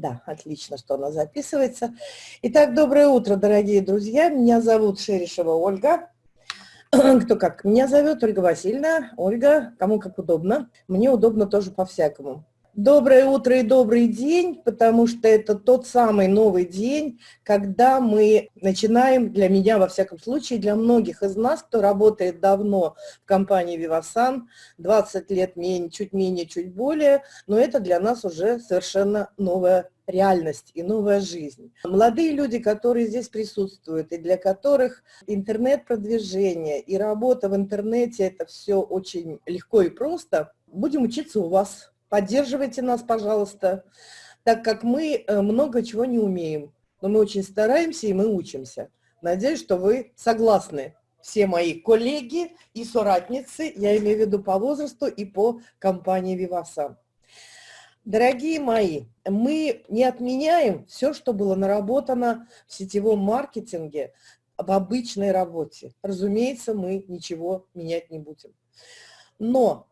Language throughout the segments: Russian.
Да, отлично, что она записывается. Итак, доброе утро, дорогие друзья. Меня зовут Шерешева Ольга. Кто как? Меня зовет Ольга Васильевна. Ольга, кому как удобно. Мне удобно тоже по-всякому. Доброе утро и добрый день, потому что это тот самый новый день, когда мы начинаем, для меня во всяком случае, для многих из нас, кто работает давно в компании Vivasan, 20 лет, менее, чуть менее, чуть более, но это для нас уже совершенно новая реальность и новая жизнь. Молодые люди, которые здесь присутствуют, и для которых интернет-продвижение и работа в интернете – это все очень легко и просто, будем учиться у вас Поддерживайте нас, пожалуйста, так как мы э, много чего не умеем, но мы очень стараемся и мы учимся. Надеюсь, что вы согласны. Все мои коллеги и соратницы, я имею в виду по возрасту и по компании Виваса. Дорогие мои, мы не отменяем все, что было наработано в сетевом маркетинге, в обычной работе. Разумеется, мы ничего менять не будем. Но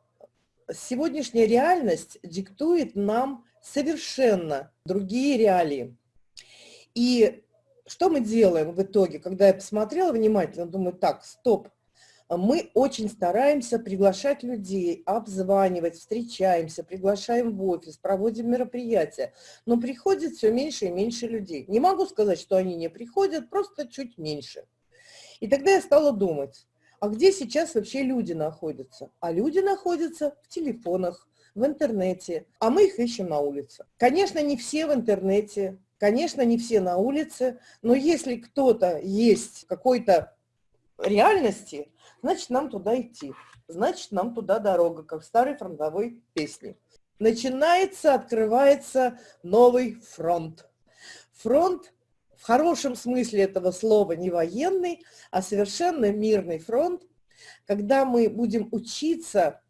сегодняшняя реальность диктует нам совершенно другие реалии. И что мы делаем в итоге? Когда я посмотрела внимательно, думаю, так, стоп, мы очень стараемся приглашать людей, обзванивать, встречаемся, приглашаем в офис, проводим мероприятия, но приходит все меньше и меньше людей. Не могу сказать, что они не приходят, просто чуть меньше. И тогда я стала думать, а где сейчас вообще люди находятся? А люди находятся в телефонах, в интернете, а мы их ищем на улице. Конечно, не все в интернете, конечно, не все на улице, но если кто-то есть какой-то реальности, значит, нам туда идти. Значит, нам туда дорога, как в старой фронтовой песне. Начинается, открывается новый фронт. Фронт в хорошем смысле этого слова не военный, а совершенно мирный фронт, когда мы будем учиться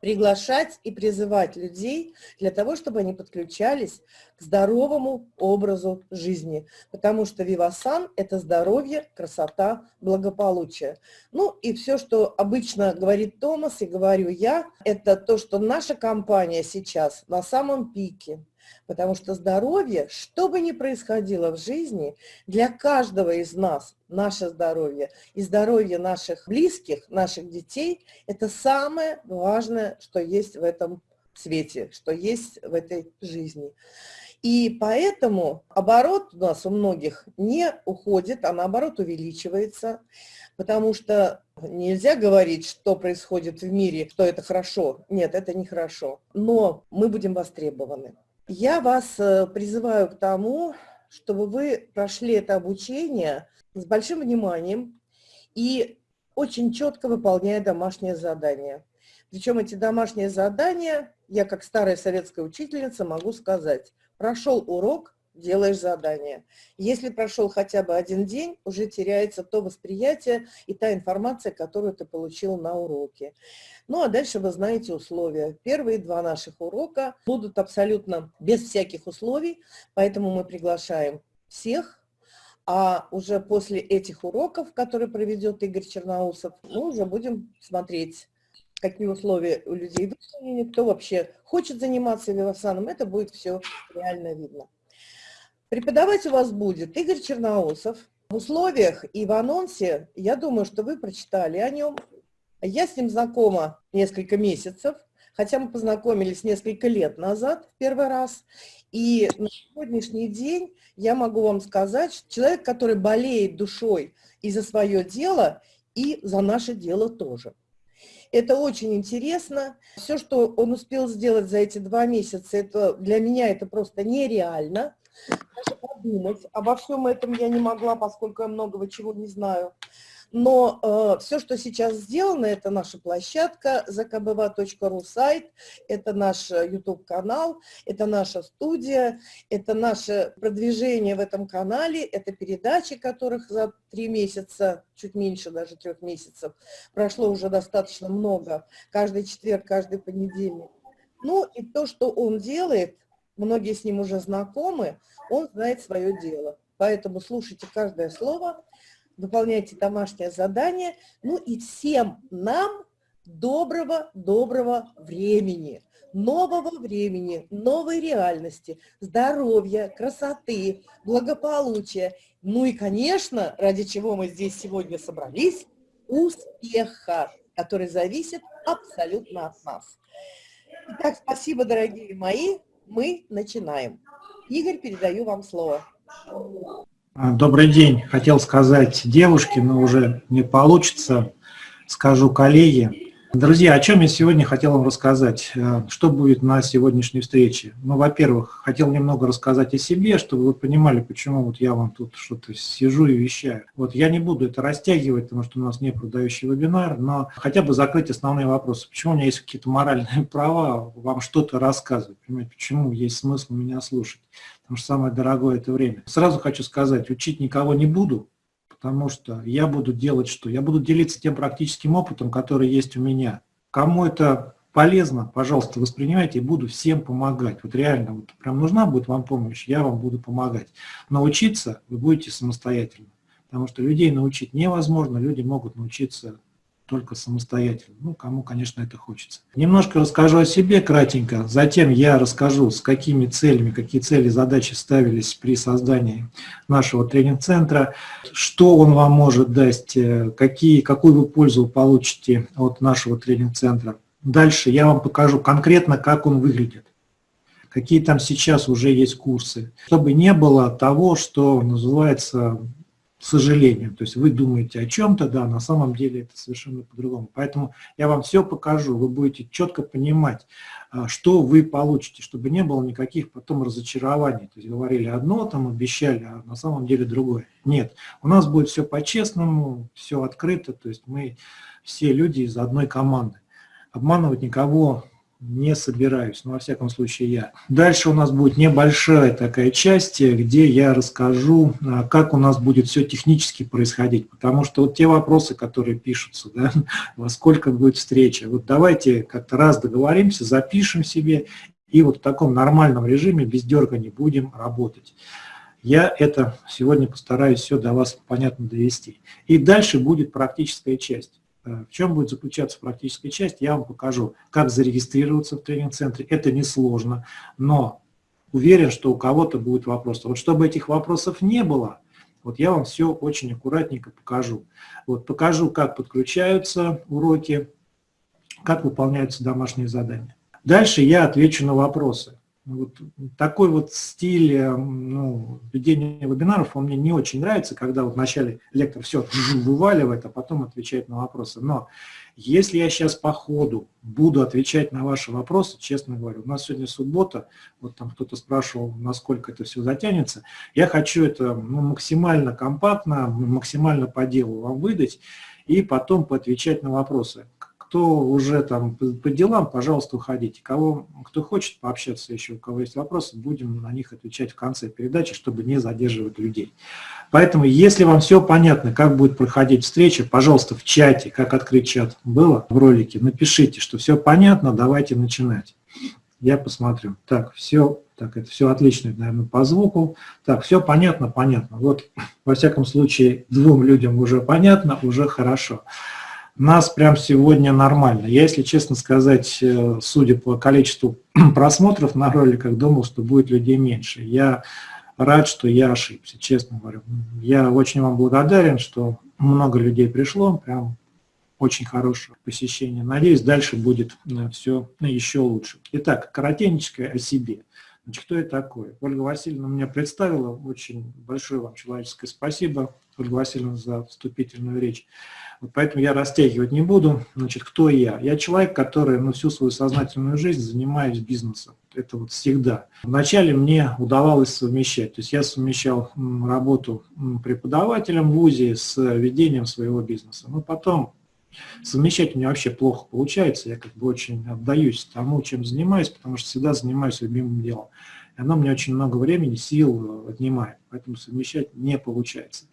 приглашать и призывать людей для того, чтобы они подключались к здоровому образу жизни. Потому что Вивасан – это здоровье, красота, благополучие. Ну и все, что обычно говорит Томас и говорю я, это то, что наша компания сейчас на самом пике – Потому что здоровье, что бы ни происходило в жизни, для каждого из нас наше здоровье и здоровье наших близких, наших детей – это самое важное, что есть в этом свете, что есть в этой жизни. И поэтому оборот у нас у многих не уходит, а наоборот увеличивается, потому что нельзя говорить, что происходит в мире, что это хорошо. Нет, это не хорошо. Но мы будем востребованы. Я вас э, призываю к тому, чтобы вы прошли это обучение с большим вниманием и очень четко выполняя домашние задания. Причем эти домашние задания, я как старая советская учительница могу сказать, прошел урок, делаешь задание. Если прошел хотя бы один день, уже теряется то восприятие и та информация, которую ты получил на уроке. Ну а дальше вы знаете условия. Первые два наших урока будут абсолютно без всяких условий, поэтому мы приглашаем всех, а уже после этих уроков, которые проведет Игорь Черноусов, мы уже будем смотреть, какие условия у людей выполнены, кто вообще хочет заниматься вивасаном, это будет все реально видно. Преподавать у вас будет Игорь Черноусов. В условиях и в анонсе, я думаю, что вы прочитали о нем. Я с ним знакома несколько месяцев, хотя мы познакомились несколько лет назад в первый раз. И на сегодняшний день я могу вам сказать, человек, который болеет душой и за свое дело, и за наше дело тоже. Это очень интересно. Все, что он успел сделать за эти два месяца, это, для меня это просто нереально даже подумать. Обо всем этом я не могла, поскольку я многого чего не знаю. Но э, все, что сейчас сделано, это наша площадка zakbva.ru сайт, это наш YouTube-канал, это наша студия, это наше продвижение в этом канале, это передачи, которых за три месяца, чуть меньше даже трех месяцев, прошло уже достаточно много, каждый четверг, каждый понедельник. Ну и то, что он делает, многие с ним уже знакомы, он знает свое дело. Поэтому слушайте каждое слово, выполняйте домашнее задание. Ну и всем нам доброго, доброго времени, нового времени, новой реальности, здоровья, красоты, благополучия. Ну и, конечно, ради чего мы здесь сегодня собрались, успеха, который зависит абсолютно от нас. Итак, спасибо, дорогие мои. Мы начинаем. Игорь, передаю вам слово. Добрый день. Хотел сказать девушке, но уже не получится. Скажу коллеге. Друзья, о чем я сегодня хотел вам рассказать? Э, что будет на сегодняшней встрече? Ну, во-первых, хотел немного рассказать о себе, чтобы вы понимали, почему вот я вам тут что-то сижу и вещаю. Вот я не буду это растягивать, потому что у нас не продающий вебинар, но хотя бы закрыть основные вопросы. Почему у меня есть какие-то моральные права вам что-то рассказывать? Понимаете, почему есть смысл меня слушать? Потому что самое дорогое – это время. Сразу хочу сказать, учить никого не буду, потому что я буду делать что? Я буду делиться тем практическим опытом, который есть у меня. Кому это полезно, пожалуйста, воспринимайте и буду всем помогать. Вот реально, вот прям нужна будет вам помощь, я вам буду помогать. Научиться вы будете самостоятельно, потому что людей научить невозможно, люди могут научиться только самостоятельно. Ну, кому, конечно, это хочется. Немножко расскажу о себе кратенько, затем я расскажу, с какими целями, какие цели, задачи ставились при создании нашего тренинг-центра, что он вам может дать, э, какие, какую вы пользу получите от нашего тренинг-центра. Дальше я вам покажу конкретно, как он выглядит какие там сейчас уже есть курсы, чтобы не было того, что называется сожалению. То есть вы думаете о чем-то, да, на самом деле это совершенно по-другому. Поэтому я вам все покажу, вы будете четко понимать, а, что вы получите, чтобы не было никаких потом разочарований. То есть говорили одно, там обещали, а на самом деле другое. Нет, у нас будет все по-честному, все открыто, то есть мы все люди из одной команды. Обманывать никого не собираюсь, но во всяком случае я. Дальше у нас будет небольшая такая часть, где я расскажу, а, как у нас будет все технически происходить, потому что вот те вопросы, которые пишутся, да, во сколько будет встреча, вот давайте как-то раз договоримся, запишем себе и вот в таком нормальном режиме без дергания будем работать. Я это сегодня постараюсь все до вас понятно довести. И дальше будет практическая часть. Э, в чем будет заключаться практическая часть, я вам покажу, как зарегистрироваться в тренинг-центре. Это несложно, но уверен, что у кого-то будет вопрос. Вот чтобы этих вопросов не было, вот я вам все очень аккуратненько покажу. Вот покажу, как подключаются уроки, как выполняются домашние задания. Дальше я отвечу на вопросы. Вот такой вот стиль э, ну, ведения вебинаров, он мне не очень нравится, когда вот вначале лектор все вываливает, а потом отвечает на вопросы. Но если я сейчас по ходу буду отвечать на ваши вопросы, честно говорю, у нас сегодня суббота, вот там кто-то спрашивал, насколько это все затянется, я хочу это ну, максимально компактно, максимально по делу вам выдать и потом поотвечать на вопросы. Кто уже там по делам, пожалуйста, уходите. Кого, кто хочет пообщаться еще, у кого есть вопросы, будем на них отвечать в конце передачи, чтобы не задерживать людей. Поэтому, если вам все понятно, как будет проходить встреча, пожалуйста, в чате, как открыть чат было в ролике, напишите, что все понятно, давайте начинать. Я посмотрю. Так, все, так, это все отлично, наверное, по звуку. Так, все понятно, понятно. Вот, во всяком случае, двум людям уже понятно, уже хорошо нас прям сегодня нормально. Я, если честно сказать, э, судя по количеству просмотров на роликах, думал, что будет людей меньше. Я рад, что я ошибся, честно говорю. Я очень вам благодарен, что много людей пришло, прям очень хорошее посещение. Надеюсь, дальше будет э, все еще лучше. Итак, коротенечко о себе. Значит, кто я такой? Ольга Васильевна меня представила. Очень большое вам человеческое спасибо, Ольга Васильевна, за вступительную речь. Вот поэтому я растягивать не буду. Значит, кто я? Я человек, который ну, всю свою сознательную жизнь занимаюсь бизнесом. Это вот всегда. Вначале мне удавалось совмещать. То есть я совмещал работу преподавателем в ВУЗе с ведением своего бизнеса. Но потом совмещать у меня вообще плохо получается. Я как бы очень отдаюсь тому, чем занимаюсь, потому что всегда занимаюсь любимым делом. И оно мне очень много времени, сил отнимает. Поэтому совмещать не получается.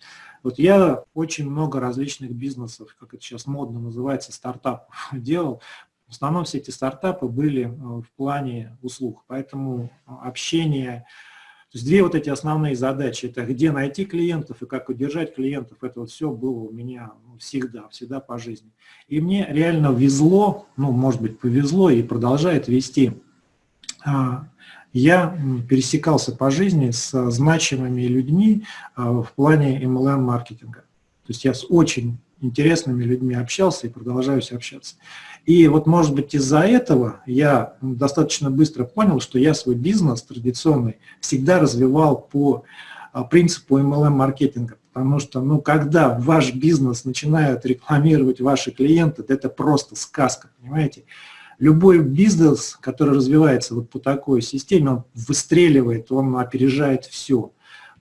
Вот я очень много различных бизнесов, как это сейчас модно называется, стартапов делал. В основном все эти стартапы были э, в плане услуг, поэтому общение То есть две вот эти основные задачи, это где найти клиентов и как удержать клиентов, это вот все было у меня всегда, всегда по жизни. И мне реально везло, ну, может быть, повезло и продолжает вести. А, я пересекался по жизни с значимыми людьми а, в плане MLM-маркетинга. То есть я с очень интересными людьми общался и продолжаюсь общаться. И вот, может быть, из-за этого я достаточно быстро понял, что я свой бизнес традиционный всегда развивал по а, принципу MLM-маркетинга. Потому что, ну, когда ваш бизнес начинают рекламировать ваши клиенты, это просто сказка, понимаете? Любой бизнес, который развивается вот по такой системе, он выстреливает, он опережает все.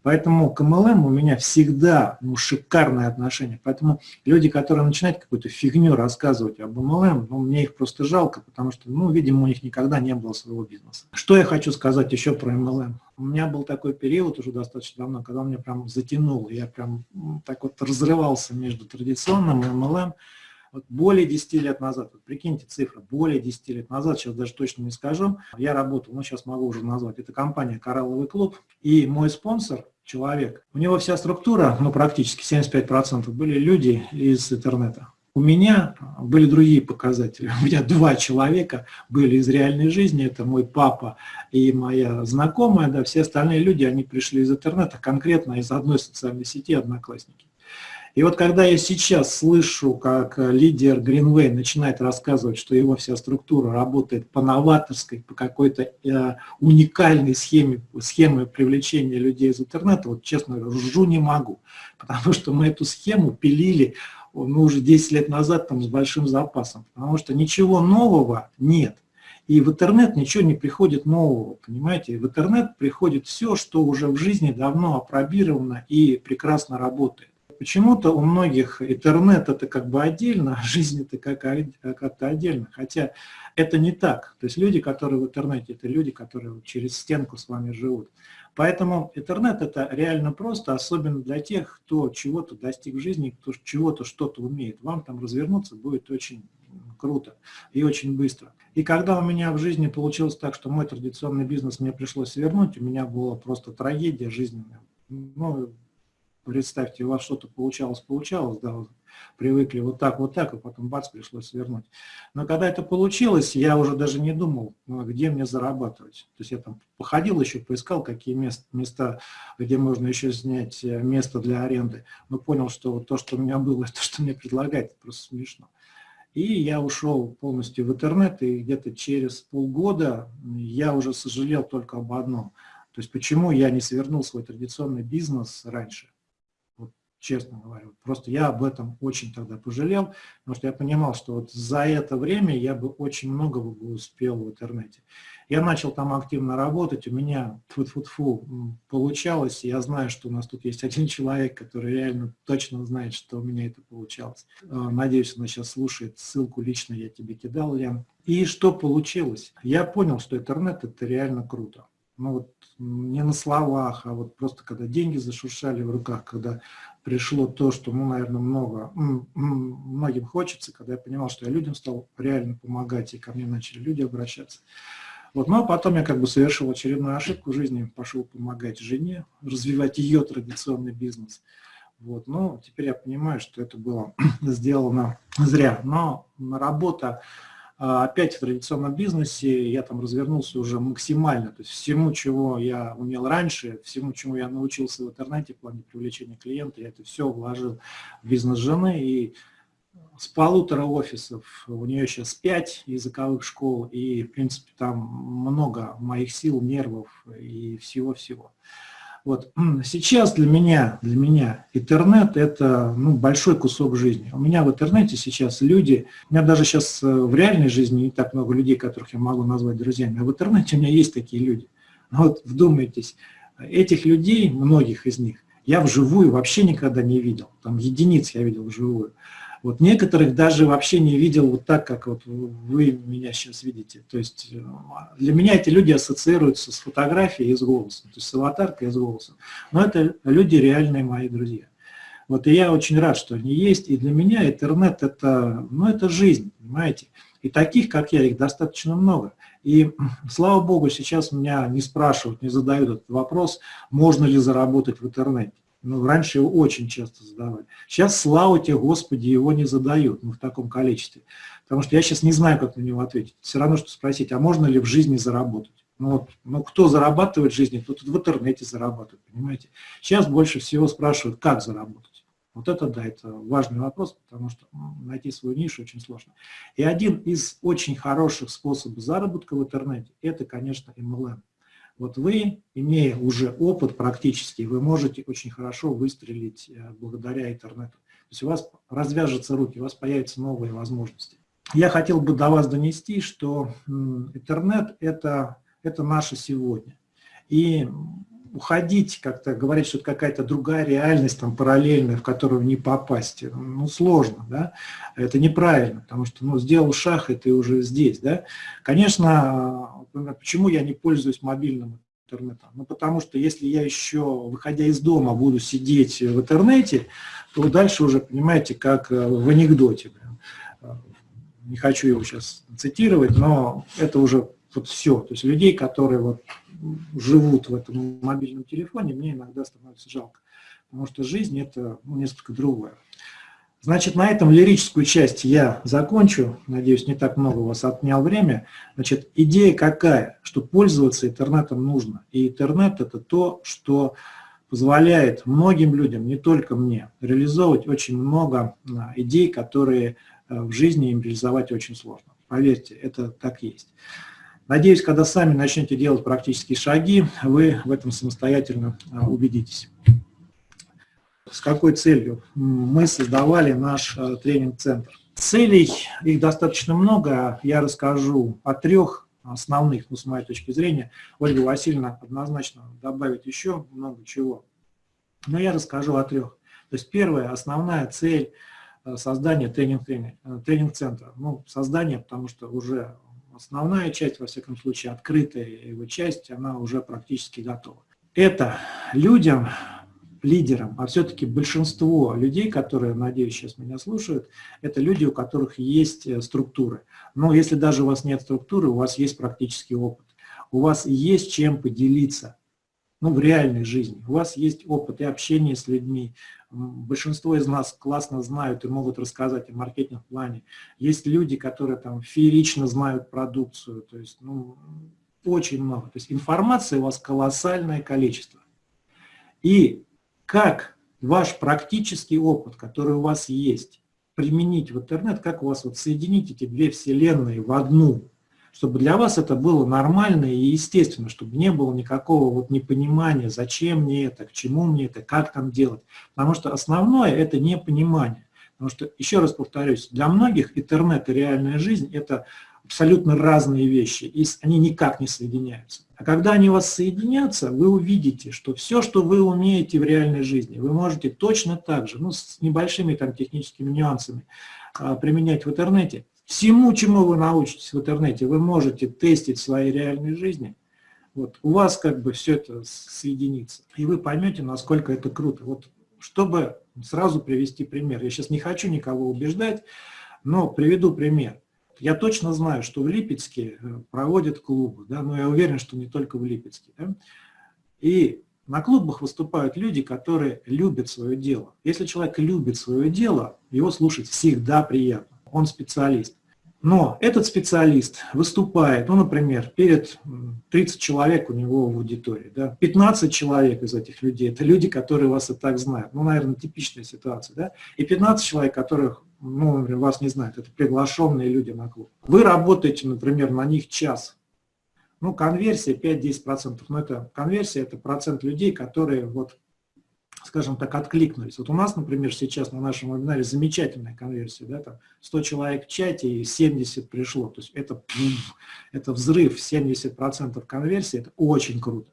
Поэтому к MLM у меня всегда ну, шикарное отношение. Поэтому люди, которые начинают какую-то фигню рассказывать об MLM, ну, мне их просто жалко, потому что, ну, видимо, у них никогда не было своего бизнеса. Что я хочу сказать еще про MLM? У меня был такой период уже достаточно давно, когда меня прям затянуло. Я прям так вот разрывался между традиционным и MLM. Вот более 10 лет назад, вот прикиньте цифры, более 10 лет назад, сейчас даже точно не скажу, я работал, ну сейчас могу уже назвать, это компания «Коралловый клуб», и мой спонсор человек. У него вся структура, ну практически 75% были люди из интернета. У меня были другие показатели. У меня два человека были из реальной жизни. Это мой папа и моя знакомая. Да, все остальные люди, они пришли из интернета, конкретно из одной социальной сети «Одноклассники». И вот когда я сейчас слышу, как лидер Greenway начинает рассказывать, что его вся структура работает по новаторской, по какой-то э, уникальной схеме, схеме привлечения людей из интернета, вот честно ржу не могу, потому что мы эту схему пилили ну, уже 10 лет назад там, с большим запасом, потому что ничего нового нет. И в интернет ничего не приходит нового, понимаете? В интернет приходит все, что уже в жизни давно опробировано и прекрасно работает. Почему-то у многих интернет это как бы отдельно, а жизнь это как-то отдельно. Хотя это не так. То есть люди, которые в интернете, это люди, которые через стенку с вами живут. Поэтому интернет это реально просто, особенно для тех, кто чего-то достиг в жизни, кто чего-то что-то умеет. Вам там развернуться будет очень круто и очень быстро. И когда у меня в жизни получилось так, что мой традиционный бизнес мне пришлось свернуть, у меня была просто трагедия жизненная. Ну, представьте, у вас что-то получалось, получалось, да, вы привыкли вот так, вот так, а потом бац, пришлось свернуть. Но когда это получилось, я уже даже не думал, ну, где мне зарабатывать. То есть я там походил еще, поискал, какие мест, места, где можно еще снять э, место для аренды, но понял, что вот то, что у меня было, то, что мне предлагают, это просто смешно. И я ушел полностью в интернет, и где-то через полгода я уже сожалел только об одном. То есть почему я не свернул свой традиционный бизнес раньше честно говорю. Просто я об этом очень тогда пожалел, потому что я понимал, что вот за это время я бы очень много бы успел в интернете. Я начал там активно работать, у меня фу -фу -фу, получалось, я знаю, что у нас тут есть один человек, который реально точно знает, что у меня это получалось. А, надеюсь, она сейчас слушает, ссылку лично я тебе кидал, Лен. И что получилось? Я понял, что интернет это реально круто ну вот не на словах, а вот просто когда деньги зашуршали в руках, когда пришло то, что, ну, наверное, много, многим хочется, когда я понимал, что я людям стал реально помогать, и ко мне начали люди обращаться. Вот, ну, а потом я как бы совершил очередную ошибку в жизни, пошел помогать жене, развивать ее традиционный бизнес. Вот, ну, теперь я понимаю, что это было сделано зря. Но работа опять в традиционном бизнесе я там развернулся уже максимально, то есть всему, чего я умел раньше, всему, чему я научился в интернете в плане привлечения клиента, я это все вложил в бизнес жены, и с полутора офисов, у нее сейчас пять языковых школ, и, в принципе, там много моих сил, нервов и всего-всего. Вот. Сейчас для меня, для меня интернет – это ну, большой кусок жизни. У меня в интернете сейчас люди, у меня даже сейчас э, в реальной жизни не так много людей, которых я могу назвать друзьями, а в интернете у меня есть такие люди. Вот вдумайтесь, этих людей, многих из них, я вживую вообще никогда не видел. Там единиц я видел вживую. Вот некоторых даже вообще не видел вот так, как вот вы меня сейчас видите. То есть э, для меня эти люди ассоциируются с фотографией и с голосом, то есть с аватаркой и с голосом. Но это люди реальные мои друзья. Вот и я очень рад, что они есть. И для меня интернет это, ну, это жизнь, понимаете. И таких, как я, их достаточно много. И, слава богу, сейчас меня не спрашивают, не задают этот вопрос, можно ли заработать в интернете. Ну, раньше его очень часто задавали. Сейчас, слава тебе, Господи, его не задают ну, в таком количестве. Потому что я сейчас не знаю, как на него ответить. Все равно, что спросить, а можно ли в жизни заработать? Ну, вот, ну кто зарабатывает в жизни, тот в интернете зарабатывает, понимаете. Сейчас больше всего спрашивают, как заработать. Вот это, да, это важный вопрос, потому что найти свою нишу очень сложно. И один из очень хороших способов заработка в интернете, это, конечно, MLM. Вот вы, имея уже опыт практически, вы можете очень хорошо выстрелить э, благодаря интернету. То есть у вас развяжутся руки, у вас появятся новые возможности. Я хотел бы до вас донести, что интернет это, – это наше сегодня. И уходить, как-то говорить, что это какая-то другая реальность, там, параллельная, в которую не попасть, ну, сложно, да, это неправильно, потому что, ну, сделал шаг, и ты уже здесь, да. Конечно, почему я не пользуюсь мобильным интернетом? Ну, потому что если я еще, выходя из дома, буду сидеть в интернете, то дальше уже, понимаете, как э, в анекдоте. Не хочу его сейчас цитировать, но это уже вот все. То есть людей, которые вот живут в этом мобильном телефоне, мне иногда становится жалко. Потому что жизнь – это ну, несколько другое. Значит, на этом лирическую часть я закончу. Надеюсь, не так много у вас отнял время. Значит, идея какая? Что пользоваться интернетом нужно. И интернет – это то, что позволяет многим людям, не только мне, реализовывать очень много а, идей, которые э, в жизни им реализовать очень сложно. Поверьте, это так есть. Надеюсь, когда сами начнете делать практические шаги, вы в этом самостоятельно а, убедитесь. С какой целью мы создавали наш а, тренинг-центр? Целей, их достаточно много, я расскажу о трех основных, ну, с моей точки зрения. Ольга Васильевна однозначно добавит еще много чего. Но я расскажу о трех. То есть первая, основная цель а, создания тренинг-центра. Тренинг ну, создание, потому что уже основная часть, во всяком случае, открытая его часть, она уже практически готова. Это людям, лидерам, а все-таки большинство людей, которые, надеюсь, сейчас меня слушают, это люди, у которых есть э, структуры. Но если даже у вас нет структуры, у вас есть практический опыт. У вас есть чем поделиться ну, в реальной жизни. У вас есть опыт и общения с людьми, большинство из нас классно знают и могут рассказать о маркетинг-плане. Есть люди, которые там феерично знают продукцию, то есть ну, очень много. То есть информации у вас колоссальное количество. И как ваш практический опыт, который у вас есть, применить в интернет, как у вас вот соединить эти две вселенные в одну, чтобы для вас это было нормально и естественно, чтобы не было никакого вот непонимания, зачем мне это, к чему мне это, как там делать. Потому что основное – это непонимание. Потому что, еще раз повторюсь, для многих интернет и реальная жизнь – это абсолютно разные вещи, и они никак не соединяются. А когда они у вас соединятся, вы увидите, что все, что вы умеете в реальной жизни, вы можете точно так же, ну, с небольшими там техническими нюансами, а, применять в интернете, Всему, чему вы научитесь в интернете, вы можете тестить в своей реальной жизни. Вот, у вас как бы все это соединится. И вы поймете, насколько это круто. Вот, чтобы сразу привести пример. Я сейчас не хочу никого убеждать, но приведу пример. Я точно знаю, что в Липецке э, проводят клубы, да, но я уверен, что не только в Липецке. Да? И на клубах выступают люди, которые любят свое дело. Если человек любит свое дело, его слушать всегда приятно. Он специалист. Но этот специалист выступает, ну, например, перед 30 человек у него в аудитории, да, 15 человек из этих людей, это люди, которые вас и так знают, ну, наверное, типичная ситуация, да, и 15 человек, которых, ну, например, вас не знают, это приглашенные люди на клуб. Вы работаете, например, на них час, ну, конверсия 5-10%, но это конверсия, это процент людей, которые вот скажем так, откликнулись. Вот у нас, например, сейчас на нашем вебинаре замечательная конверсия, да, там 100 человек в чате и 70 пришло, то есть это, это взрыв, 70% конверсии, это очень круто.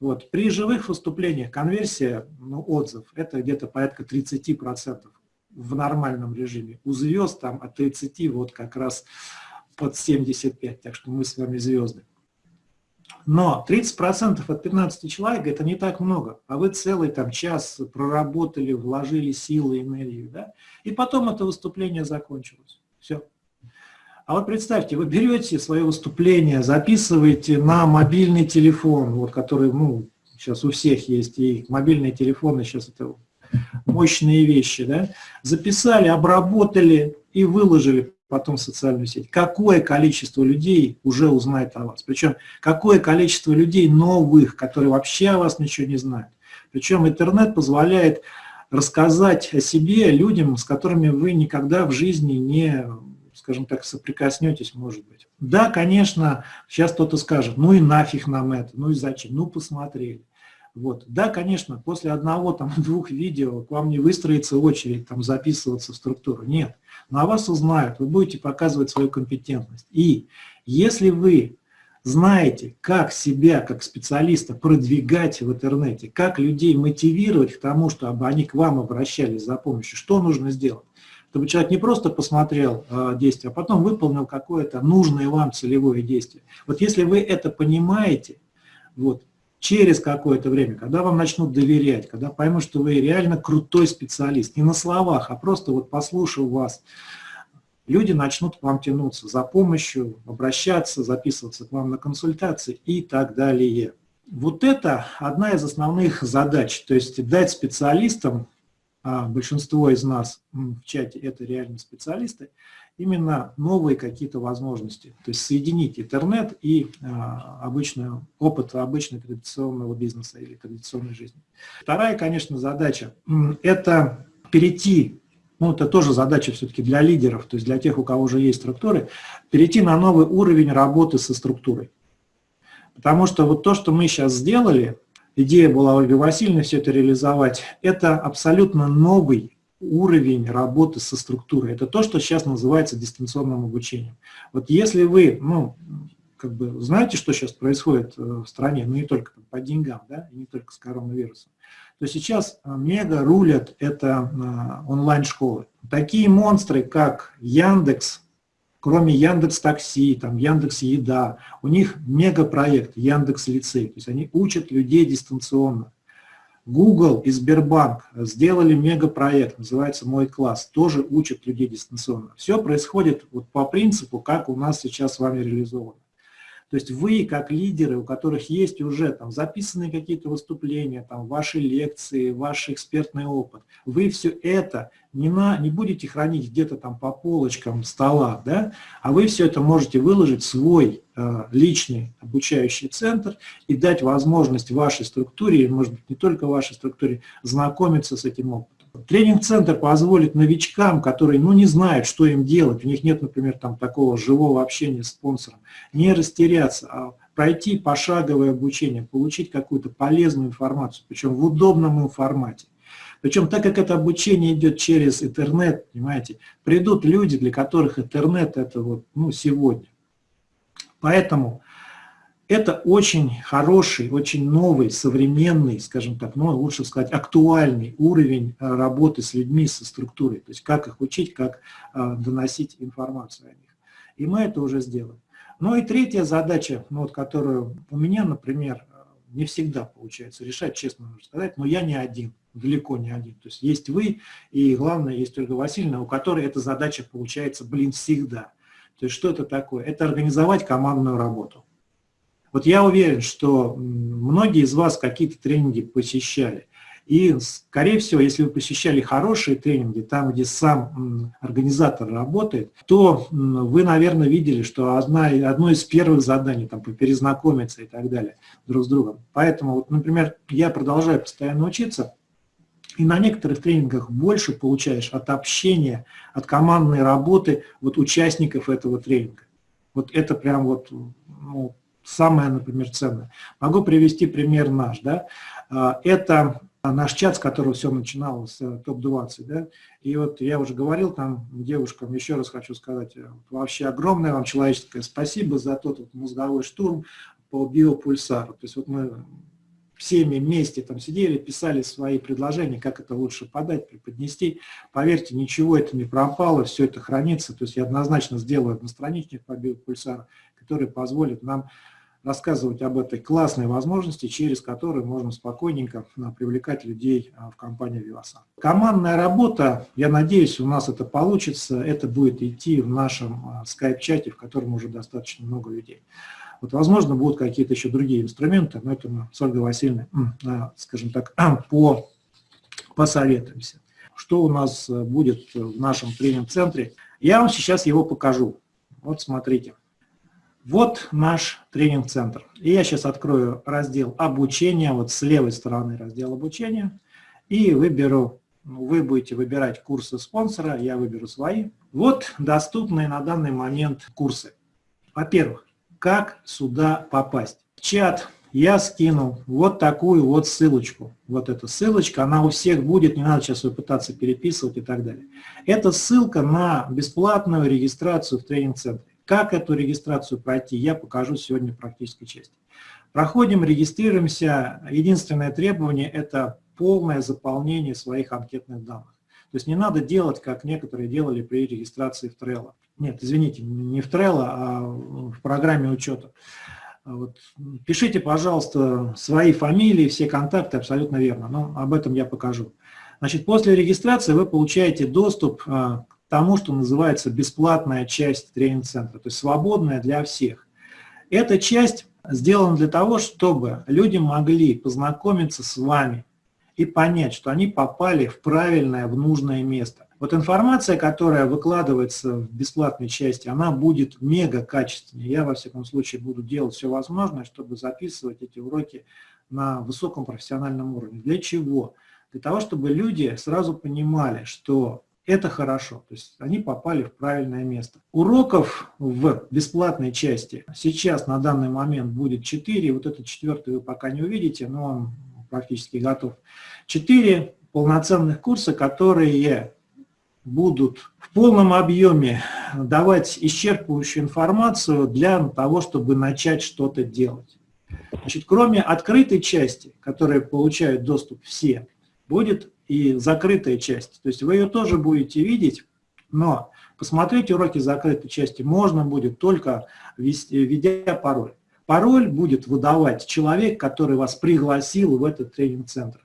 Вот. При живых выступлениях конверсия, ну, отзыв, это где-то порядка 30% в нормальном режиме. У звезд там от 30 вот как раз под 75, так что мы с вами звезды. Но 30% от 15 человек – это не так много, а вы целый там час проработали, вложили силы, энергию, да? и потом это выступление закончилось. Все. А вот представьте, вы берете свое выступление, записываете на мобильный телефон, вот, который, ну, сейчас у всех есть, и мобильные телефоны сейчас это мощные вещи, да, записали, обработали и выложили потом в социальную сеть. Какое количество людей уже узнает о вас? Причем какое количество людей новых, которые вообще о вас ничего не знают? Причем интернет позволяет рассказать о себе людям, с которыми вы никогда в жизни не, скажем так, соприкоснетесь, может быть. Да, конечно, сейчас кто-то скажет, ну и нафиг нам это, ну и зачем, ну посмотрели. Вот. Да, конечно, после одного, там, двух видео к вам не выстроится очередь там, записываться в структуру. Нет. Но о вас узнают, вы будете показывать свою компетентность. И если вы знаете, как себя, как специалиста, продвигать в интернете, как людей мотивировать к тому, чтобы они к вам обращались за помощью, что нужно сделать? Чтобы человек не просто посмотрел э, действие, а потом выполнил какое-то нужное вам целевое действие. Вот если вы это понимаете, вот, через какое-то время, когда вам начнут доверять, когда поймут, что вы реально крутой специалист, не на словах, а просто вот послушав вас, люди начнут к вам тянуться за помощью, обращаться, записываться к вам на консультации и так далее. Вот это одна из основных задач, то есть дать специалистам, а большинство из нас в чате это реально специалисты, именно новые какие-то возможности. То есть соединить интернет и а, обычный опыт обычного традиционного бизнеса или традиционной жизни. Вторая, конечно, задача – это перейти, ну это тоже задача все-таки для лидеров, то есть для тех, у кого уже есть структуры, перейти на новый уровень работы со структурой. Потому что вот то, что мы сейчас сделали, идея была Ольги Васильевны все это реализовать, это абсолютно новый уровень работы со структурой. Это то, что сейчас называется дистанционным обучением. Вот если вы, ну, как бы знаете, что сейчас происходит э, в стране, ну не только по деньгам, да, и не только с коронавирусом, то сейчас э, мега рулят это э, онлайн-школы. Такие монстры, как Яндекс, кроме Яндекс Такси, там Яндекс Еда, у них мегапроект Яндекс Лицей, то есть они учат людей дистанционно. Google и Сбербанк сделали мегапроект, называется «Мой класс», тоже учат людей дистанционно. Все происходит вот по принципу, как у нас сейчас с вами реализовано. То есть вы, как лидеры, у которых есть уже там записанные какие-то выступления, там ваши лекции, ваш экспертный опыт, вы все это не, на, не будете хранить где-то там по полочкам стола, да, а вы все это можете выложить в свой э, личный обучающий центр и дать возможность вашей структуре, может быть не только вашей структуре, знакомиться с этим опытом. Тренинг-центр позволит новичкам, которые ну, не знают, что им делать, у них нет, например, там, такого живого общения с спонсором, не растеряться, а пройти пошаговое обучение, получить какую-то полезную информацию, причем в удобном формате. Причем так как это обучение идет через интернет, понимаете, придут люди, для которых интернет это вот, ну, сегодня. Поэтому это очень хороший, очень новый, современный, скажем так, ну, лучше сказать, актуальный уровень э, работы с людьми, со структурой. То есть как их учить, как э, доносить информацию о них. И мы это уже сделаем. Ну и третья задача, ну, вот, которую у меня, например, э, не всегда получается решать, честно можно сказать, но я не один, далеко не один. То есть есть вы, и главное, есть Ольга Васильевна, у которой эта задача получается, блин, всегда. То есть что это такое? Это организовать командную работу. Вот я уверен, что многие из вас какие-то тренинги посещали. И, скорее всего, если вы посещали хорошие тренинги, там, где сам организатор работает, то вы, наверное, видели, что одна, одно из первых заданий, там, перезнакомиться и так далее друг с другом. Поэтому, вот, например, я продолжаю постоянно учиться, и на некоторых тренингах больше получаешь от общения, от командной работы вот участников этого тренинга. Вот это прям вот ну, самое, например, ценное. Могу привести пример наш. Да? А, это наш чат, с которого все начиналось, э, топ-20. Да? И вот я уже говорил там девушкам, еще раз хочу сказать, э, вообще огромное вам человеческое спасибо за тот вот мозговой штурм по биопульсару. То есть вот мы всеми вместе там сидели, писали свои предложения, как это лучше подать, преподнести. Поверьте, ничего это не пропало, все это хранится. То есть я однозначно сделаю одностраничник по биопульсару, который позволит нам рассказывать об этой классной возможности, через которую можно спокойненько а, привлекать людей а, в компанию Vivasan. Командная работа, я надеюсь, у нас это получится, это будет идти в нашем скайп-чате, в котором уже достаточно много людей. Вот, возможно, будут какие-то еще другие инструменты, но это мы с Ольгой Васильевной, скажем так, по, посоветуемся. Что у нас будет в нашем тренинг-центре? Я вам сейчас его покажу. Вот смотрите. Вот наш тренинг-центр. И я сейчас открою раздел обучения, вот с левой стороны раздел обучения, и выберу, ну, вы будете выбирать курсы спонсора, я выберу свои. Вот доступные на данный момент курсы. Во-первых, как сюда попасть? В чат я скинул вот такую вот ссылочку. Вот эта ссылочка, она у всех будет, не надо сейчас ее пытаться переписывать и так далее. Это ссылка на бесплатную регистрацию в тренинг-центре. Как эту регистрацию пройти, я покажу сегодня в практической части. Проходим, регистрируемся. Единственное требование – это полное заполнение своих анкетных данных. То есть не надо делать, как некоторые делали при регистрации в Trello. Нет, извините, не в Trello, а в программе учета. Вот. Пишите, пожалуйста, свои фамилии, все контакты, абсолютно верно, но об этом я покажу. Значит, после регистрации вы получаете доступ а, тому, что называется бесплатная часть тренинг-центра, то есть свободная для всех. Эта часть сделана для того, чтобы люди могли познакомиться с вами и понять, что они попали в правильное, в нужное место. Вот информация, которая выкладывается в бесплатной части, она будет мега качественной. Я, во всяком случае, буду делать все возможное, чтобы записывать эти уроки на высоком профессиональном уровне. Для чего? Для того, чтобы люди сразу понимали, что это хорошо. То есть они попали в правильное место. Уроков в бесплатной части сейчас на данный момент будет 4. Вот этот четвертый вы пока не увидите, но он практически готов. 4 полноценных курса, которые будут в полном объеме давать исчерпывающую информацию для того, чтобы начать что-то делать. Значит, кроме открытой части, которой получают доступ все, будет и закрытая часть. То есть вы ее тоже будете видеть, но посмотреть уроки закрытой части можно будет только введя пароль. Пароль будет выдавать человек, который вас пригласил в этот тренинг-центр.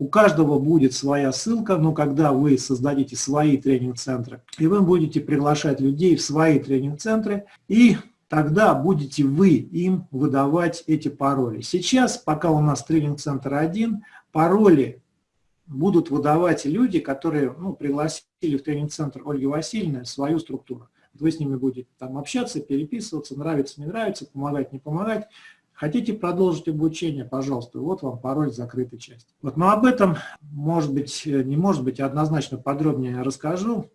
У каждого будет своя ссылка, но когда вы создадите свои тренинг-центры, и вы будете приглашать людей в свои тренинг-центры, и тогда будете вы им выдавать эти пароли. Сейчас, пока у нас тренинг-центр один, пароли будут выдавать люди, которые ну, пригласили в тренинг-центр Ольги Васильевны свою структуру. Вы с ними будете там общаться, переписываться, нравится, не нравится, помогать, не помогать. Хотите продолжить обучение, пожалуйста, вот вам пароль закрытой части. Вот, но об этом, может быть, не может быть, однозначно подробнее расскажу,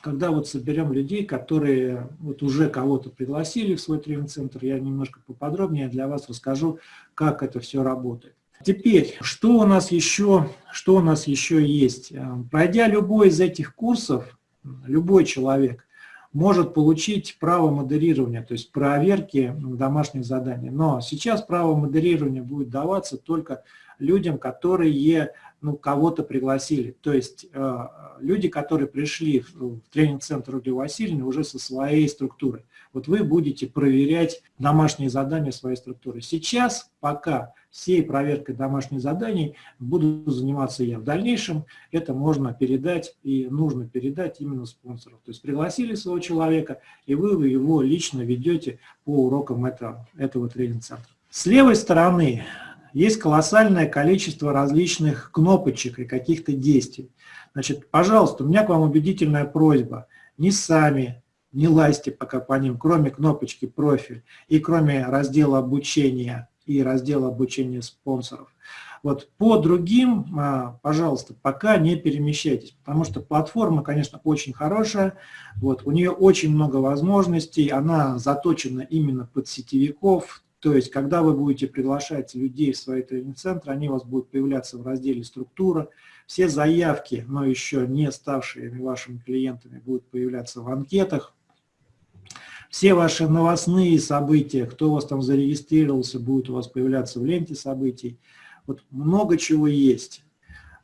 когда вот соберем людей, которые вот уже кого-то пригласили в свой тренинг-центр, я немножко поподробнее для вас расскажу, как это все работает. Теперь, что у нас еще, что у нас еще есть? Э, пройдя любой из этих курсов, любой человек может получить право модерирования, то есть проверки домашних заданий. Но сейчас право модерирования будет даваться только людям, которые ну, кого-то пригласили. То есть э, люди, которые пришли в, в тренинг-центр Ольги Васильевны уже со своей структурой. Вот вы будете проверять домашние задания своей структуры. Сейчас, пока всей проверкой домашних заданий буду заниматься я. В дальнейшем это можно передать и нужно передать именно спонсору. То есть пригласили своего человека, и вы его лично ведете по урокам этого, этого тренинг-центра. С левой стороны есть колоссальное количество различных кнопочек и каких-то действий. Значит, пожалуйста, у меня к вам убедительная просьба. Не сами, не лазьте пока по ним, кроме кнопочки «Профиль» и кроме раздела обучения и раздел обучения спонсоров. Вот по другим, а, пожалуйста, пока не перемещайтесь, потому что платформа, конечно, очень хорошая, вот, у нее очень много возможностей, она заточена именно под сетевиков, то есть, когда вы будете приглашать людей в свои тренинг-центры, они у вас будут появляться в разделе «Структура», все заявки, но еще не ставшие вашими клиентами, будут появляться в анкетах, все ваши новостные события, кто у вас там зарегистрировался, будет у вас появляться в ленте событий. Вот много чего есть.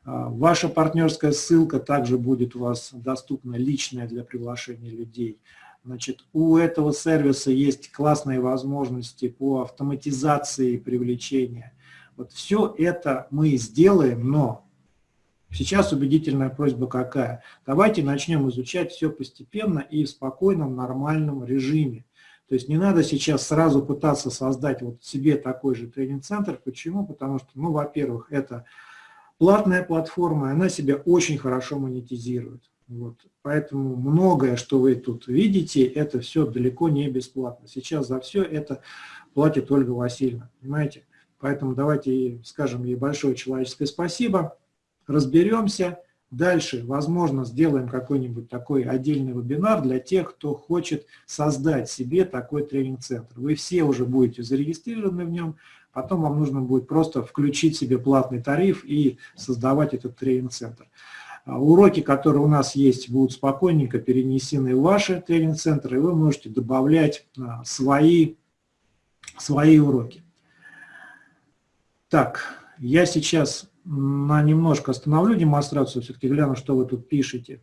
А, ваша партнерская ссылка также будет у вас доступна, личная для приглашения людей. Значит, у этого сервиса есть классные возможности по автоматизации привлечения. Вот все это мы сделаем, но сейчас убедительная просьба какая? Давайте начнем изучать все постепенно и в спокойном, нормальном режиме. То есть не надо сейчас сразу пытаться создать вот себе такой же тренинг-центр. Почему? Потому что, ну, во-первых, это платная платформа, она себя очень хорошо монетизирует. Вот. Поэтому многое, что вы тут видите, это все далеко не бесплатно. Сейчас за все это платит Ольга Васильевна, понимаете? Поэтому давайте скажем ей большое человеческое спасибо, разберемся. Дальше, возможно, сделаем какой-нибудь такой отдельный вебинар для тех, кто хочет создать себе такой тренинг-центр. Вы все уже будете зарегистрированы в нем, потом вам нужно будет просто включить себе платный тариф и создавать этот тренинг-центр. А уроки, которые у нас есть, будут спокойненько перенесены в ваши тренинг-центры, и вы можете добавлять а, свои, свои уроки. Так, я сейчас на немножко остановлю демонстрацию, все-таки гляну, что вы тут пишете.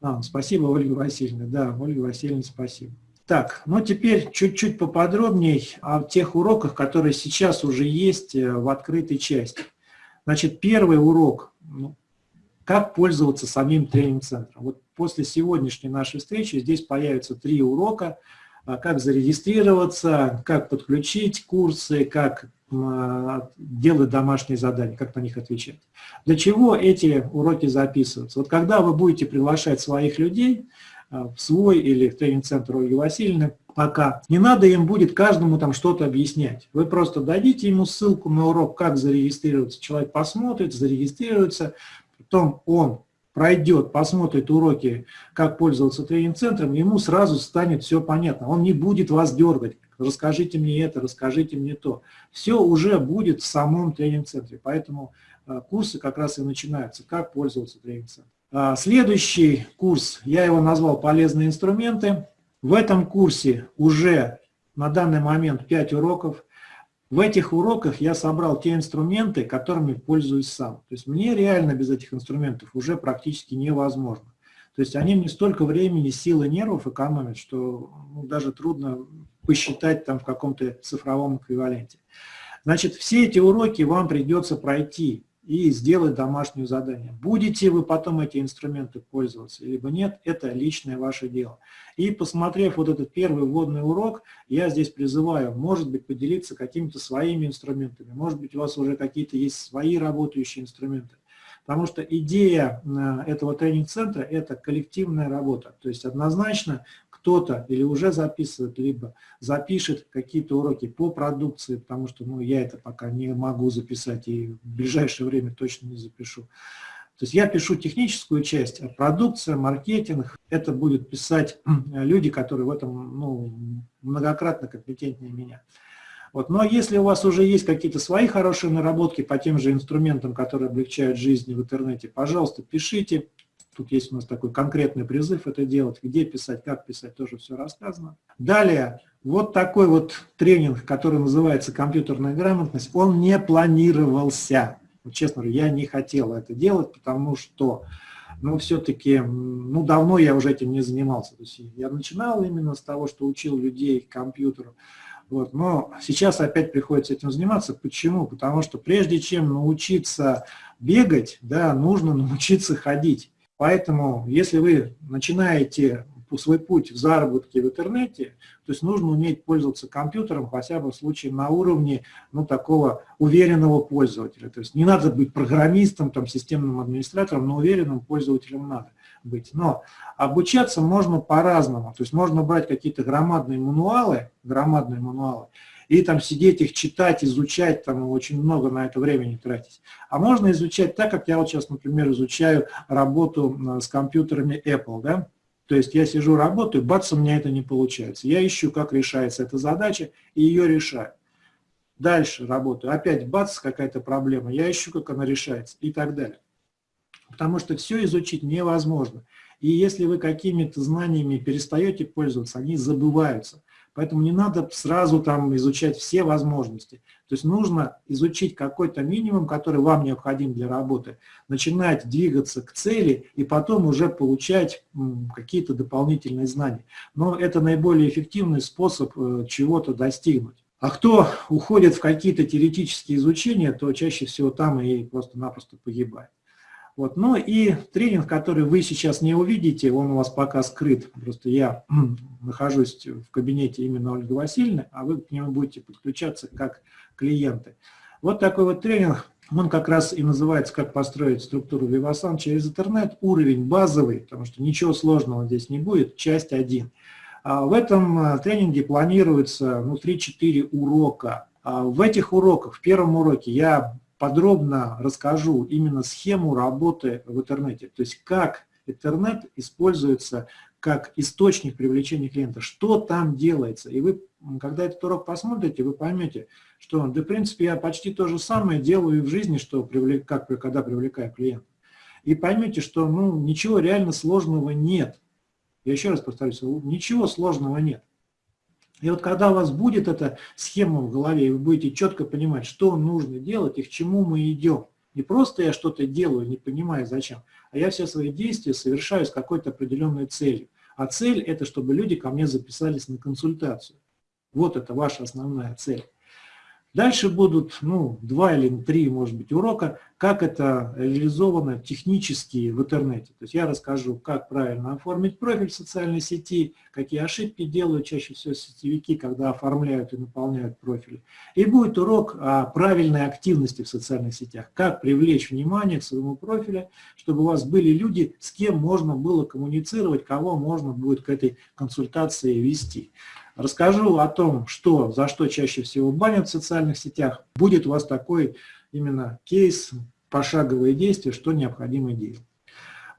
А, спасибо, Ольга Васильевна. Да, Ольга Васильевна, спасибо. Так, ну теперь чуть-чуть поподробнее о тех уроках, которые сейчас уже есть э, в открытой части. Значит, первый урок, ну, как пользоваться самим тренинг-центром. Вот после сегодняшней нашей встречи здесь появятся три урока, а, как зарегистрироваться, как подключить курсы, как а, делать домашние задания, как на них отвечать. Для чего эти уроки записываются? Вот когда вы будете приглашать своих людей а, в свой или в тренинг-центр Ольги Васильевны, пока не надо им будет каждому там что-то объяснять. Вы просто дадите ему ссылку на урок, как зарегистрироваться. Человек посмотрит, зарегистрируется, потом он пройдет, посмотрит уроки, как пользоваться тренинг-центром, ему сразу станет все понятно. Он не будет вас дергать, расскажите мне это, расскажите мне то. Все уже будет в самом тренинг-центре, поэтому э, курсы как раз и начинаются, как пользоваться тренинг-центром. А, следующий курс, я его назвал «Полезные инструменты». В этом курсе уже на данный момент 5 уроков, в этих уроках я собрал те инструменты, которыми пользуюсь сам. То есть мне реально без этих инструментов уже практически невозможно. То есть они мне столько времени, силы, нервов экономят, что ну, даже трудно посчитать там в каком-то цифровом эквиваленте. Значит, все эти уроки вам придется пройти и сделать домашнее задание. Будете вы потом эти инструменты пользоваться, либо нет, это личное ваше дело. И посмотрев вот этот первый вводный урок, я здесь призываю, может быть, поделиться какими-то своими инструментами, может быть, у вас уже какие-то есть свои работающие инструменты. Потому что идея э, этого тренинг-центра – это коллективная работа. То есть однозначно кто-то или уже записывает, либо запишет какие-то уроки по продукции, потому что ну, я это пока не могу записать и в ближайшее время точно не запишу. То есть я пишу техническую часть, а продукция, маркетинг, это будут писать люди, которые в этом ну, многократно компетентнее меня. Вот. Но если у вас уже есть какие-то свои хорошие наработки по тем же инструментам, которые облегчают жизнь в интернете, пожалуйста, пишите, Тут есть у нас такой конкретный призыв это делать, где писать, как писать, тоже все рассказано. Далее, вот такой вот тренинг, который называется «Компьютерная грамотность», он не планировался. честно говоря, я не хотел это делать, потому что, ну, все-таки, ну, давно я уже этим не занимался. То есть я начинал именно с того, что учил людей компьютеру. Вот, но сейчас опять приходится этим заниматься. Почему? Потому что прежде чем научиться бегать, да, нужно научиться ходить. Поэтому, если вы начинаете свой путь в заработке в интернете, то есть нужно уметь пользоваться компьютером хотя бы в случае на уровне ну, такого уверенного пользователя. То есть не надо быть программистом, там, системным администратором, но уверенным пользователем надо быть. Но обучаться можно по-разному. То есть можно брать какие-то громадные мануалы, громадные мануалы, и там сидеть их читать, изучать, там очень много на это времени тратить. А можно изучать так, как я вот сейчас, например, изучаю работу с компьютерами Apple, да, то есть я сижу, работаю, бац, у меня это не получается. Я ищу, как решается эта задача, и ее решаю. Дальше работаю, опять бац, какая-то проблема, я ищу, как она решается, и так далее. Потому что все изучить невозможно. И если вы какими-то знаниями перестаете пользоваться, они забываются. Поэтому не надо сразу там изучать все возможности. То есть нужно изучить какой-то минимум, который вам необходим для работы, начинать двигаться к цели и потом уже получать какие-то дополнительные знания. Но это наиболее эффективный способ э, чего-то достигнуть. А кто уходит в какие-то теоретические изучения, то чаще всего там и просто-напросто погибает. Вот. Ну и тренинг, который вы сейчас не увидите, он у вас пока скрыт. Просто я нахожусь в кабинете именно Ольги Васильевны, а вы к нему будете подключаться как клиенты. Вот такой вот тренинг, он как раз и называется «Как построить структуру Vivasan через интернет». Уровень базовый, потому что ничего сложного здесь не будет, часть 1. А в этом а, тренинге планируется ну, 3-4 урока. А в этих уроках, в первом уроке я подробно расскажу именно схему работы в интернете, то есть как интернет используется как источник привлечения клиента, что там делается. И вы, когда этот урок посмотрите, вы поймете, что, да, в принципе, я почти то же самое делаю и в жизни, что привлек, как когда привлекаю клиента. И поймете, что ну, ничего реально сложного нет. Я еще раз повторюсь, ничего сложного нет. И вот когда у вас будет эта схема в голове, вы будете четко понимать, что нужно делать и к чему мы идем, не просто я что-то делаю, не понимаю зачем, а я все свои действия совершаю с какой-то определенной целью. А цель – это чтобы люди ко мне записались на консультацию. Вот это ваша основная цель. Дальше будут ну, два или три, может быть, урока, как это реализовано технически в интернете. То есть я расскажу, как правильно оформить профиль в социальной сети, какие ошибки делают чаще всего сетевики, когда оформляют и наполняют профили. И будет урок о правильной активности в социальных сетях, как привлечь внимание к своему профилю, чтобы у вас были люди, с кем можно было коммуницировать, кого можно будет к этой консультации вести. Расскажу о том, что, за что чаще всего банят в социальных сетях. Будет у вас такой именно кейс, пошаговые действия, что необходимо делать.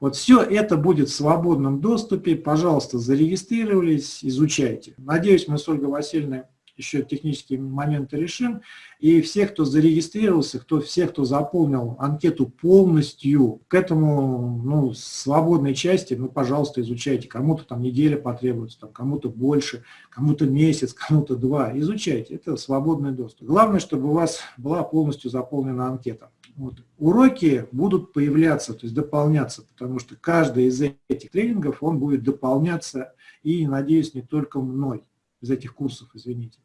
Вот все это будет в свободном доступе. Пожалуйста, зарегистрировались, изучайте. Надеюсь, мы с Ольгой Васильевной еще технические моменты решим. И всех, кто зарегистрировался, кто, всех, кто заполнил анкету полностью, к этому ну, свободной части, ну, пожалуйста, изучайте. Кому-то там неделя потребуется, кому-то больше, кому-то месяц, кому-то два. Изучайте, это свободный доступ. Главное, чтобы у вас была полностью заполнена анкета. Вот. Уроки будут появляться, то есть дополняться, потому что каждый из этих тренингов, он будет дополняться и, надеюсь, не только мной из этих курсов, извините.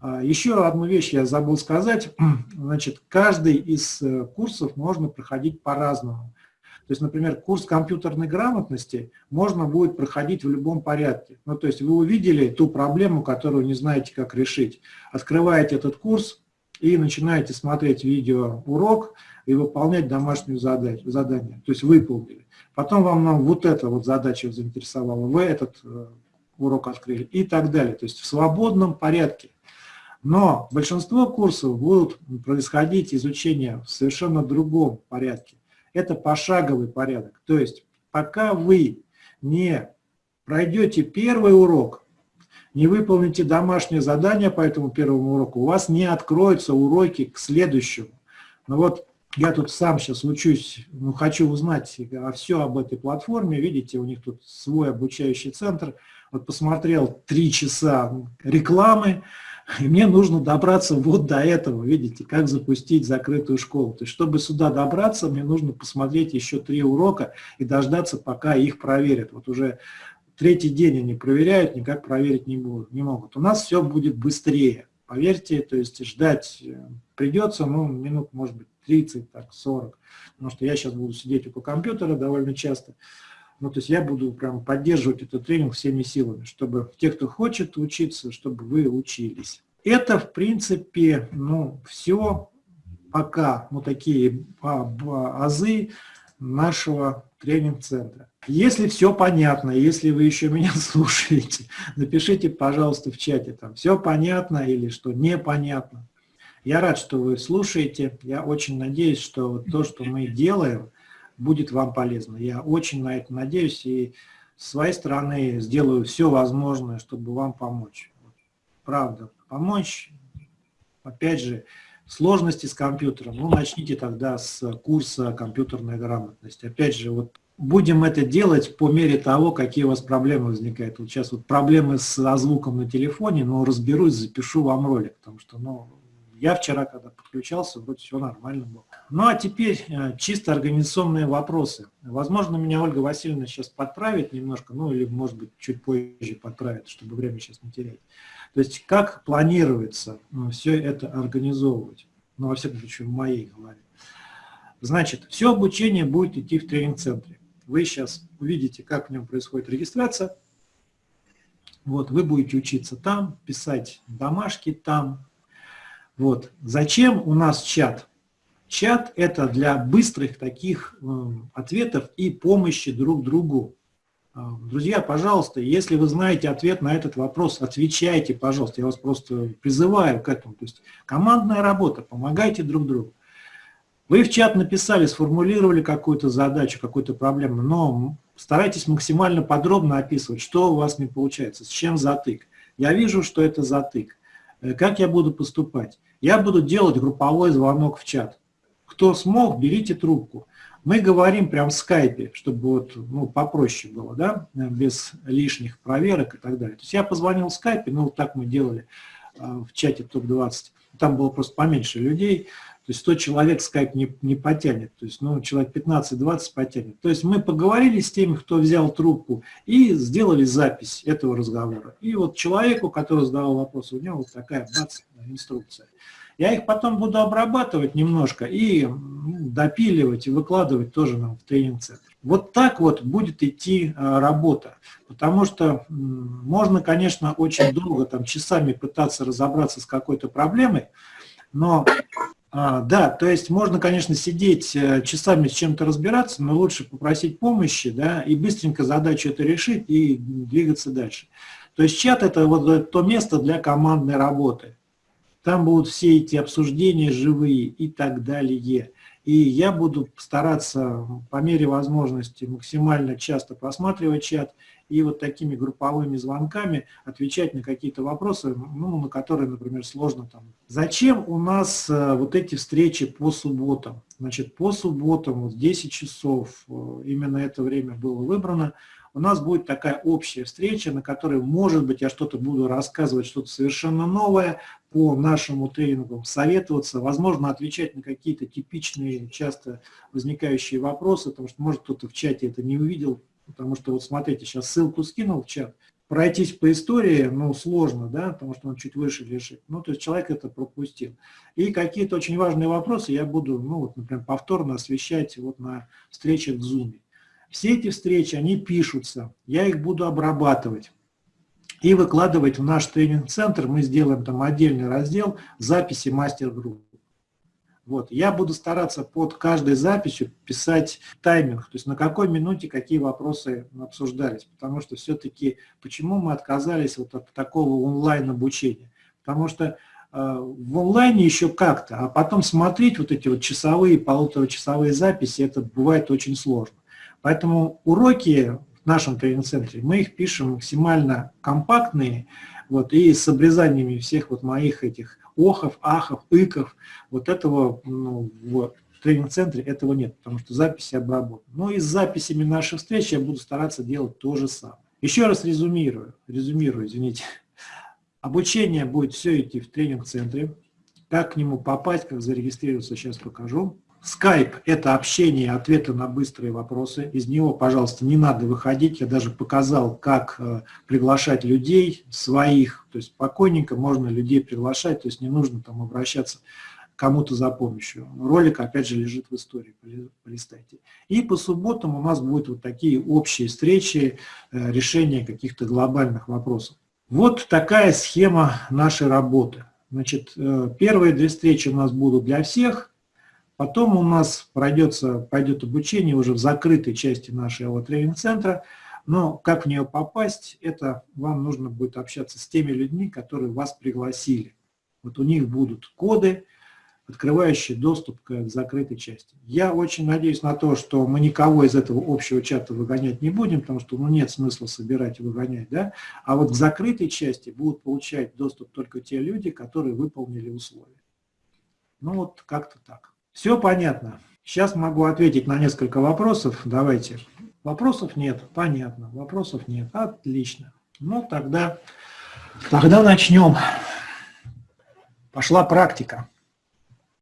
А, еще одну вещь я забыл сказать. Значит, каждый из э, курсов можно проходить по-разному. То есть, например, курс компьютерной грамотности можно будет проходить в любом порядке. Ну, то есть вы увидели ту проблему, которую не знаете, как решить. Открываете этот курс и начинаете смотреть видеоурок и выполнять домашнюю задание. То есть выполнили. Потом вам нам вот эта вот задача заинтересовала. Вы этот э, урок открыли и так далее. То есть в свободном порядке. Но большинство курсов будут происходить изучение в совершенно другом порядке. Это пошаговый порядок. То есть пока вы не пройдете первый урок, не выполните домашнее задание по этому первому уроку, у вас не откроются уроки к следующему. Но вот я тут сам сейчас учусь, ну, хочу узнать все об этой платформе. Видите, у них тут свой обучающий центр – вот посмотрел три часа рекламы, и мне нужно добраться вот до этого, видите, как запустить закрытую школу. То есть, чтобы сюда добраться, мне нужно посмотреть еще три урока и дождаться, пока их проверят. Вот уже третий день они проверяют, никак проверить не, будут, не могут. У нас все будет быстрее, поверьте, то есть ждать э, придется, ну, минут, может быть, 30, так, 40, потому что я сейчас буду сидеть около компьютера довольно часто. Ну, то есть я буду прям поддерживать этот тренинг всеми силами, чтобы те, кто хочет учиться, чтобы вы учились. Это, в принципе, ну, все пока, ну, такие азы нашего тренинг-центра. Если все понятно, если вы еще меня слушаете, напишите, пожалуйста, в чате, там, все понятно или что непонятно. Я рад, что вы слушаете. Я очень надеюсь, что то, что мы делаем, будет вам полезно. Я очень на это надеюсь и с своей стороны сделаю все возможное, чтобы вам помочь. Правда, помочь, опять же, сложности с компьютером, ну, начните тогда с курса компьютерная грамотность. Опять же, вот будем это делать по мере того, какие у вас проблемы возникают. Вот сейчас вот проблемы с звуком на телефоне, но разберусь, запишу вам ролик, потому что, ну, я вчера, когда подключался, вроде все нормально было. Ну, а теперь э, чисто организационные вопросы. Возможно, меня Ольга Васильевна сейчас подправит немножко, ну, или, может быть, чуть позже подправит, чтобы время сейчас не терять. То есть, как планируется ну, все это организовывать? Ну, во всяком случае, в моей голове. Значит, все обучение будет идти в тренинг-центре. Вы сейчас увидите, как в нем происходит регистрация. Вот, вы будете учиться там, писать домашки там. Вот. Зачем у нас чат? Чат – это для быстрых таких э, ответов и помощи друг другу. А, друзья, пожалуйста, если вы знаете ответ на этот вопрос, отвечайте, пожалуйста. Я вас просто призываю к этому. То есть командная работа, помогайте друг другу. Вы в чат написали, сформулировали какую-то задачу, какую-то проблему, но старайтесь максимально подробно описывать, что у вас не получается, с чем затык. Я вижу, что это затык. Э, как я буду поступать? Я буду делать групповой звонок в чат. Кто смог, берите трубку. Мы говорим прям в скайпе, чтобы вот, ну, попроще было, да, без лишних проверок и так далее. То есть я позвонил в скайпе, ну, вот так мы делали э, в чате ТОП-20. Там было просто поменьше людей. То есть 100 человек скайп не, не потянет, то есть ну, человек 15-20 потянет. То есть мы поговорили с теми, кто взял трубку, и сделали запись этого разговора. И вот человеку, который задавал вопрос, у него вот такая бац, инструкция. Я их потом буду обрабатывать немножко и допиливать и выкладывать тоже нам в тренинг-центр. Вот так вот будет идти а, работа, потому что можно, конечно, очень долго, там, часами пытаться разобраться с какой-то проблемой, но а, да, то есть можно, конечно, сидеть э, часами с чем-то разбираться, но лучше попросить помощи, да, и быстренько задачу это решить и двигаться дальше. То есть чат – это вот то место для командной работы. Там будут все эти обсуждения живые и так далее. И я буду стараться по мере возможности максимально часто просматривать чат и вот такими групповыми звонками отвечать на какие-то вопросы, ну, на которые, например, сложно там. Зачем у нас э, вот эти встречи по субботам? Значит, по субботам, вот 10 часов, э, именно это время было выбрано, у нас будет такая общая встреча, на которой, может быть, я что-то буду рассказывать, что-то совершенно новое по нашему тренингу, советоваться, возможно, отвечать на какие-то типичные, часто возникающие вопросы, потому что, может, кто-то в чате это не увидел, потому что, вот смотрите, сейчас ссылку скинул в чат, пройтись по истории, ну, сложно, да, потому что он чуть выше лежит. Ну, то есть человек это пропустил. И какие-то очень важные вопросы я буду, ну, вот, например, повторно освещать вот на встречах в Zoom. Все эти встречи, они пишутся, я их буду обрабатывать и выкладывать в наш тренинг-центр. Мы сделаем там отдельный раздел записи мастер-групп. Вот. Я буду стараться под каждой записью писать тайминг, то есть на какой минуте какие вопросы обсуждались. Потому что все-таки, почему мы отказались вот от такого онлайн-обучения? Потому что э, в онлайне еще как-то, а потом смотреть вот эти вот часовые, полуторачасовые записи, это бывает очень сложно. Поэтому уроки в нашем тренинг-центре, мы их пишем максимально компактные, вот, и с обрезаниями всех вот моих этих охов, ахов, иков, вот этого ну, в тренинг-центре этого нет, потому что записи обработаны. Но и с записями наших встреч я буду стараться делать то же самое. Еще раз резюмирую, резюмирую, извините. Обучение будет все идти в тренинг-центре. Как к нему попасть, как зарегистрироваться, сейчас покажу. Skype – это общение, ответы на быстрые вопросы. Из него, пожалуйста, не надо выходить. Я даже показал, как э, приглашать людей своих. То есть спокойненько можно людей приглашать, то есть не нужно там обращаться кому-то за помощью. Ролик, опять же, лежит в истории, полистайте. И по субботам у нас будут вот такие общие встречи, э, решения каких-то глобальных вопросов. Вот такая схема нашей работы. Значит, э, первые две встречи у нас будут для всех – Потом у нас пройдется, пойдет обучение уже в закрытой части нашего тренинг-центра, но как в нее попасть, это вам нужно будет общаться с теми людьми, которые вас пригласили. Вот у них будут коды, открывающие доступ к закрытой части. Я очень надеюсь на то, что мы никого из этого общего чата выгонять не будем, потому что ну, нет смысла собирать и выгонять. Да? А вот к закрытой части будут получать доступ только те люди, которые выполнили условия. Ну вот как-то так. Все понятно. Сейчас могу ответить на несколько вопросов. Давайте. Вопросов нет. Понятно. Вопросов нет. Отлично. Ну тогда, тогда начнем. Пошла практика.